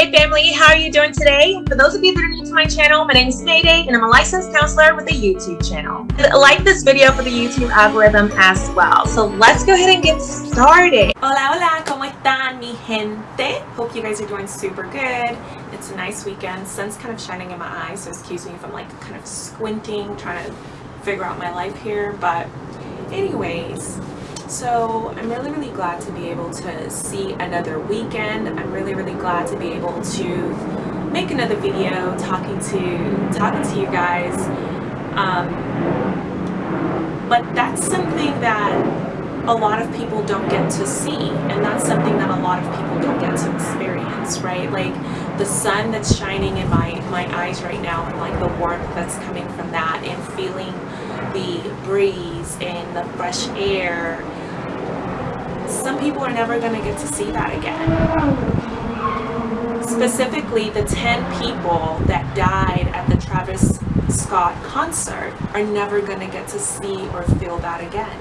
Mayday family, how are you doing today? For those of you that are new to my channel, my name is Mayday and I'm a licensed counselor with a YouTube channel. Like this video for the YouTube algorithm as well. So let's go ahead and get started. Hola, hola, ¿cómo están mi gente? Hope you guys are doing super good. It's a nice weekend. Sun's kind of shining in my eyes, so excuse me if I'm like kind of squinting, trying to figure out my life here. But anyways, so I'm really, really glad to be able to see another weekend. I'm really, really glad to be able to make another video talking to talking to you guys. Um, but that's something that a lot of people don't get to see and that's something that a lot of people don't get to experience right like the sun that's shining in my my eyes right now and like the warmth that's coming from that and feeling the breeze and the fresh air some people are never going to get to see that again. Specifically, the 10 people that died at the Travis Scott concert are never going to get to see or feel that again.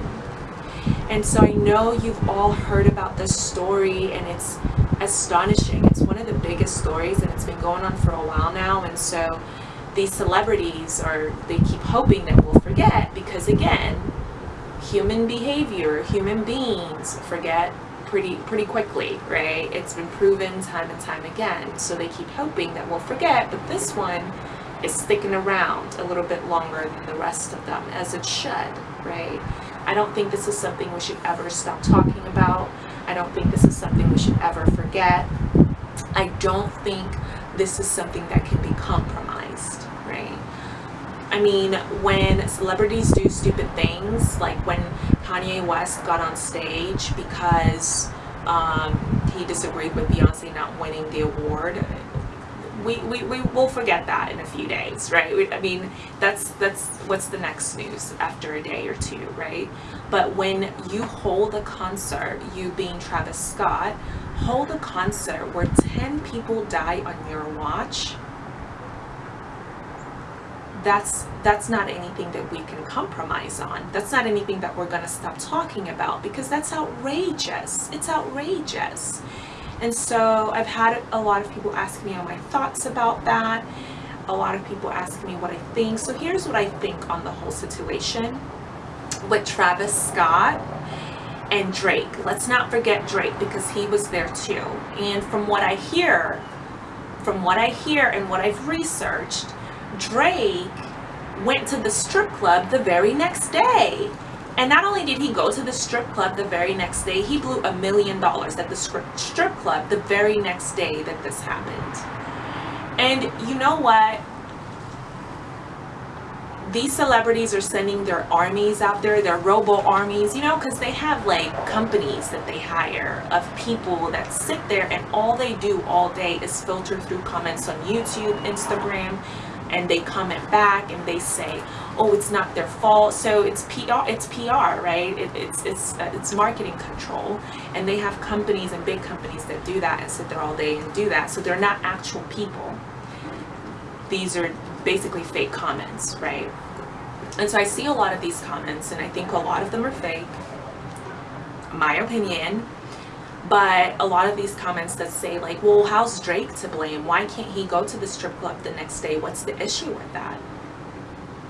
And so I know you've all heard about this story and it's astonishing. It's one of the biggest stories and it's been going on for a while now. And so these celebrities are, they keep hoping that we'll forget because again, human behavior, human beings forget pretty pretty quickly, right? It's been proven time and time again. So they keep hoping that we'll forget, but this one is sticking around a little bit longer than the rest of them, as it should, right? I don't think this is something we should ever stop talking about. I don't think this is something we should ever forget. I don't think this is something that can be compromised? I mean, when celebrities do stupid things, like when Kanye West got on stage because um, he disagreed with Beyonce not winning the award, we, we, we will forget that in a few days, right? We, I mean, that's, that's what's the next news after a day or two, right? But when you hold a concert, you being Travis Scott, hold a concert where 10 people die on your watch, that's that's not anything that we can compromise on. That's not anything that we're going to stop talking about because that's outrageous. It's outrageous. And so I've had a lot of people ask me on my thoughts about that. A lot of people ask me what I think. So here's what I think on the whole situation with Travis Scott and Drake. Let's not forget Drake because he was there too. And from what I hear from what I hear and what I've researched Drake went to the strip club the very next day. And not only did he go to the strip club the very next day, he blew a million dollars at the strip club the very next day that this happened. And you know what? These celebrities are sending their armies out there, their robo armies, you know, because they have like companies that they hire of people that sit there and all they do all day is filter through comments on YouTube, Instagram, and they comment back and they say oh it's not their fault. So it's PR it's PR right? It, it's it's uh, it's marketing control and they have companies and big companies that do that and sit there all day and do that. So they're not actual people. These are basically fake comments right? And so I see a lot of these comments and I think a lot of them are fake. My opinion but a lot of these comments that say like well how's Drake to blame? Why can't he go to the strip club the next day? What's the issue with that?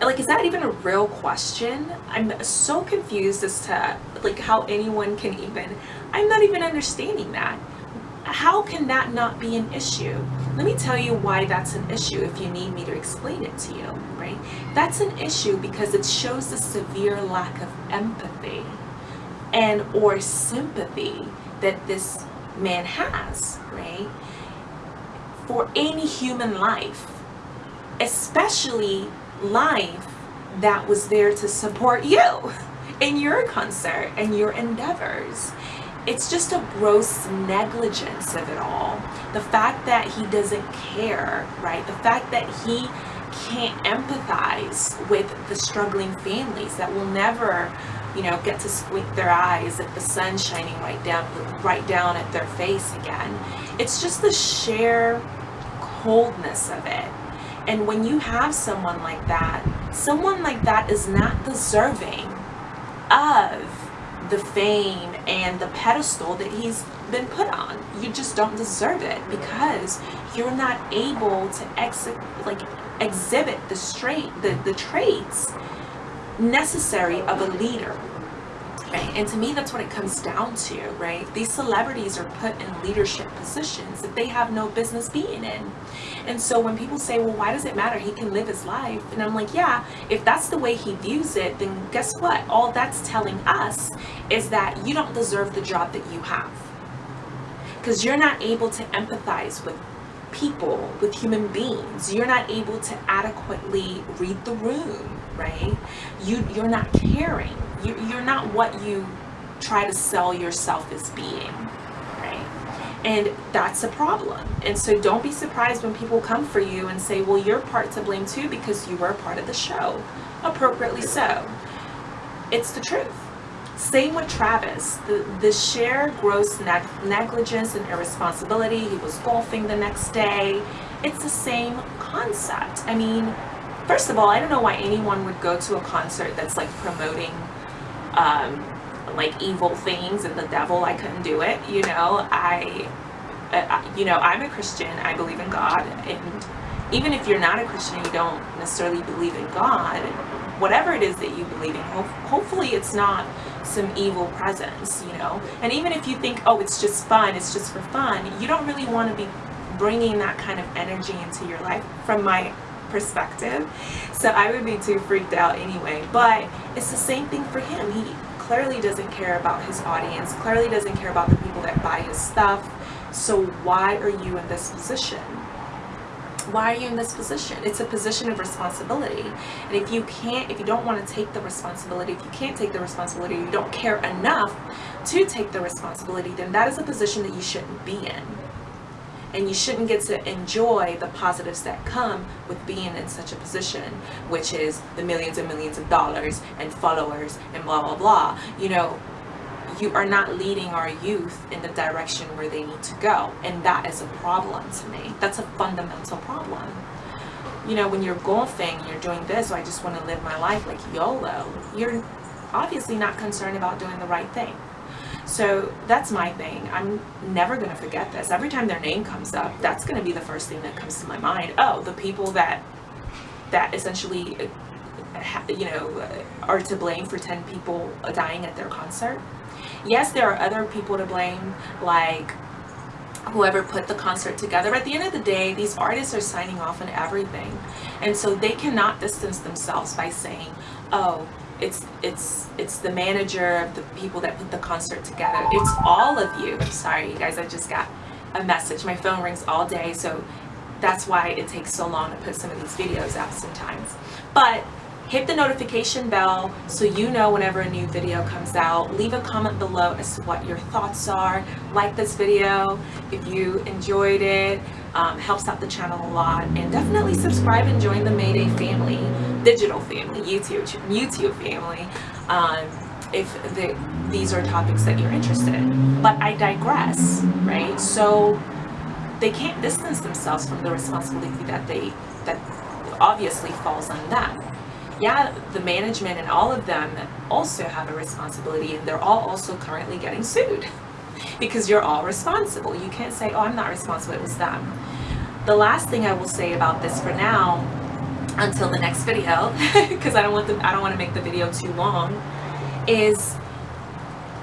Like is that even a real question? I'm so confused as to like how anyone can even I'm not even understanding that. How can that not be an issue? Let me tell you why that's an issue if you need me to explain it to you right? That's an issue because it shows a severe lack of empathy and or sympathy that this man has, right? For any human life, especially life that was there to support you in your concert and your endeavors. It's just a gross negligence of it all. The fact that he doesn't care, right? The fact that he can't empathize with the struggling families that will never you know, get to squint their eyes at the sun shining right down, right down at their face again. It's just the sheer coldness of it. And when you have someone like that, someone like that is not deserving of the fame and the pedestal that he's been put on. You just don't deserve it because you're not able to exit exhibit the straight the, the traits necessary of a leader right? And to me that's what it comes down to right? These celebrities are put in leadership positions that they have no business being in. And so when people say well why does it matter? He can live his life and i'm like yeah if that's the way he views it then guess what? All that's telling us is that you don't deserve the job that you have. Because you're not able to empathize with people, with human beings. You're not able to adequately read the room, right? You, you're not caring. You, you're not what you try to sell yourself as being, right? And that's a problem. And so don't be surprised when people come for you and say, well, you're part to blame too because you were part of the show. Appropriately so. It's the truth. Same with Travis. The, the sheer gross neg negligence and irresponsibility. He was golfing the next day. It's the same concept. I mean, first of all, I don't know why anyone would go to a concert that's like promoting um, like evil things and the devil. I couldn't do it. You know, I, uh, you know, I'm a Christian. I believe in God. And even if you're not a Christian, you don't necessarily believe in God, whatever it is that you believe in, ho hopefully it's not some evil presence, you know? And even if you think, oh, it's just fun, it's just for fun, you don't really want to be bringing that kind of energy into your life from my perspective. So I would be too freaked out anyway. But it's the same thing for him. He clearly doesn't care about his audience, clearly doesn't care about the people that buy his stuff. So why are you in this position? Why are you in this position? It's a position of responsibility. And if you can't, if you don't want to take the responsibility, if you can't take the responsibility, you don't care enough to take the responsibility, then that is a position that you shouldn't be in. And you shouldn't get to enjoy the positives that come with being in such a position, which is the millions and millions of dollars and followers and blah, blah, blah. You know, you are not leading our youth in the direction where they need to go. And that is a problem to me. That's a fundamental problem. You know, when you're golfing, you're doing this, so I just want to live my life like YOLO. You're obviously not concerned about doing the right thing. So that's my thing. I'm never going to forget this. Every time their name comes up, that's going to be the first thing that comes to my mind. Oh, the people that that essentially uh, you know are to blame for 10 people dying at their concert yes there are other people to blame like whoever put the concert together. But at the end of the day, these artists are signing off on everything. And so they cannot distance themselves by saying, oh, it's it's it's the manager of the people that put the concert together. It's all of you. Sorry, you guys, I just got a message. My phone rings all day, so that's why it takes so long to put some of these videos out sometimes. But hit the notification bell so you know whenever a new video comes out. Leave a comment below as to what your thoughts are. Like this video if you enjoyed it. Um, helps out the channel a lot. And definitely subscribe and join the Mayday family, digital family, YouTube, YouTube family. Um, if the, these are topics that you're interested in. But I digress, right? So they can't distance themselves from the responsibility that they that obviously falls on them yeah, the management and all of them also have a responsibility and they're all also currently getting sued because you're all responsible. You can't say, oh, I'm not responsible, it was them. The last thing I will say about this for now, until the next video, because I don't want the, I don't want to make the video too long, is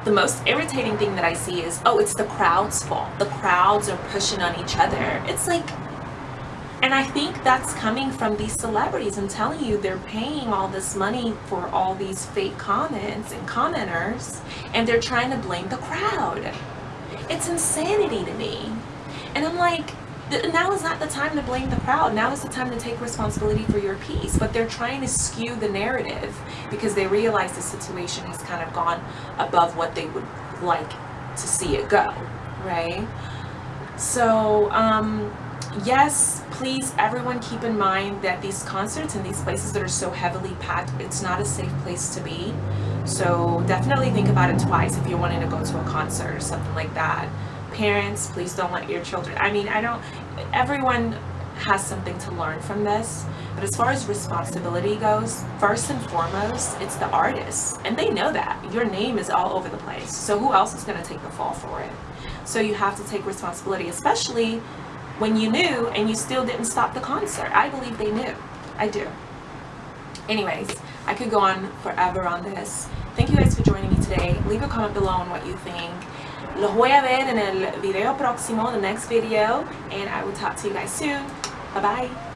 the most irritating thing that I see is, oh, it's the crowd's fault. The crowds are pushing on each other. It's like, and I think that's coming from these celebrities. I'm telling you, they're paying all this money for all these fake comments and commenters, and they're trying to blame the crowd. It's insanity to me. And I'm like, now is not the time to blame the crowd. Now is the time to take responsibility for your piece. But they're trying to skew the narrative because they realize the situation has kind of gone above what they would like to see it go, right? So, um, yes, please everyone keep in mind that these concerts and these places that are so heavily packed, it's not a safe place to be. So definitely think about it twice if you're wanting to go to a concert or something like that. Parents, please don't let your children, I mean, I don't, everyone has something to learn from this. But as far as responsibility goes, first and foremost, it's the artists. And they know that. Your name is all over the place. So who else is going to take the fall for it? So you have to take responsibility, especially when you knew and you still didn't stop the concert. I believe they knew. I do. Anyways, I could go on forever on this. Thank you guys for joining me today. Leave a comment below on what you think. Los voy a ver en el video próximo, the next video, and I will talk to you guys soon. Bye bye.